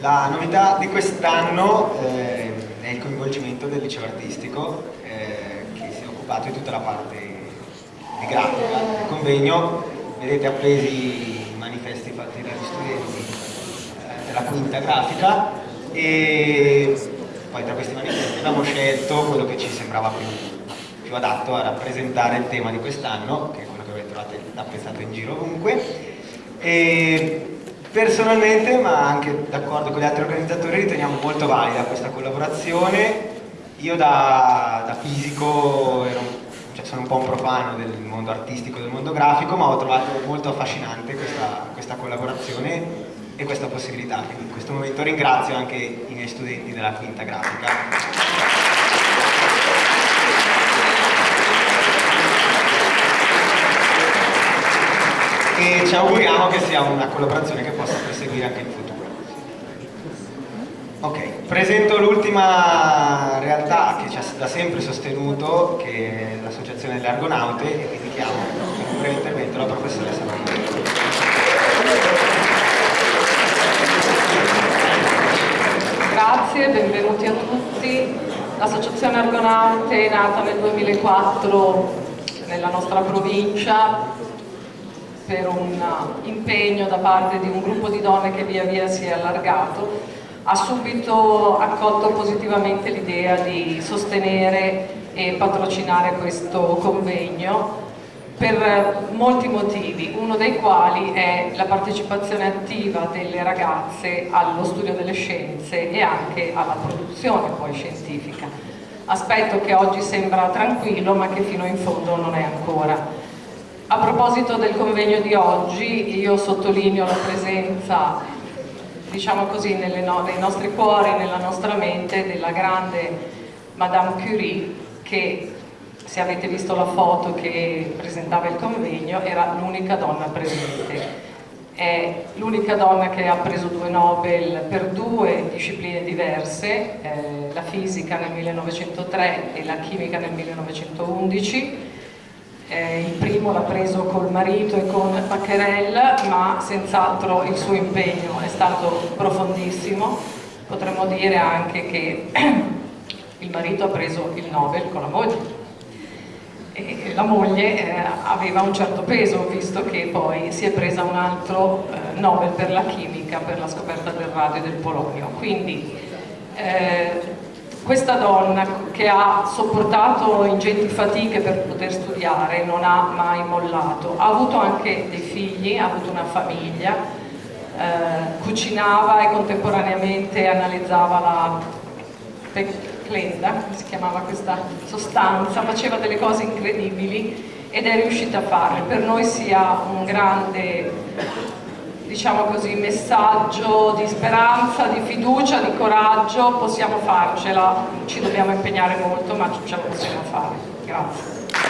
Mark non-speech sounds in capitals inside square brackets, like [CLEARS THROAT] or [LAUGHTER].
La novità di quest'anno eh, è il coinvolgimento del liceo artistico eh, che si è occupato di tutta la parte di grafica del convegno. Vedete appesi i manifesti fatti dagli studenti eh, della quinta grafica e poi tra questi manifesti abbiamo scelto quello che ci sembrava più, più adatto a rappresentare il tema di quest'anno, che è quello che avete trovato apprezzato in giro ovunque. E Personalmente, ma anche d'accordo con gli altri organizzatori, riteniamo molto valida questa collaborazione. Io da, da fisico ero, cioè sono un po' un profano del mondo artistico, del mondo grafico, ma ho trovato molto affascinante questa, questa collaborazione e questa possibilità. Quindi in questo momento ringrazio anche i miei studenti della quinta grafica. Ci auguriamo che sia una collaborazione che possa proseguire anche in futuro. Ok, presento l'ultima realtà che ci ha da sempre sostenuto, che è l'Associazione delle Argonaute, e quindi chiamo in un breve intervento la professoressa Marina. Grazie, benvenuti a tutti. L'Associazione Argonaute è nata nel 2004 nella nostra provincia per un impegno da parte di un gruppo di donne che via via si è allargato, ha subito accolto positivamente l'idea di sostenere e patrocinare questo convegno per molti motivi, uno dei quali è la partecipazione attiva delle ragazze allo studio delle scienze e anche alla produzione poi scientifica, aspetto che oggi sembra tranquillo ma che fino in fondo non è ancora. A proposito del convegno di oggi, io sottolineo la presenza, diciamo così, no nei nostri cuori, nella nostra mente, della grande Madame Curie, che se avete visto la foto che presentava il convegno, era l'unica donna presente. È l'unica donna che ha preso due Nobel per due discipline diverse, eh, la fisica nel 1903 e la chimica nel 1911, eh, il primo l'ha preso col marito e con Paccherel, ma senz'altro il suo impegno è stato profondissimo. Potremmo dire anche che [CLEARS THROAT] il marito ha preso il Nobel con la moglie. E la moglie eh, aveva un certo peso, visto che poi si è presa un altro eh, Nobel per la chimica, per la scoperta del radio e del polonio. Quindi eh, questa donna che ha sopportato ingenti fatiche per poter studiare, non ha mai mollato, ha avuto anche dei figli, ha avuto una famiglia, eh, cucinava e contemporaneamente analizzava la peclenda, si chiamava questa sostanza, faceva delle cose incredibili ed è riuscita a farle. Per noi sia un grande diciamo così, messaggio di speranza, di fiducia, di coraggio, possiamo farcela, ci dobbiamo impegnare molto ma ce la possiamo fare. Grazie.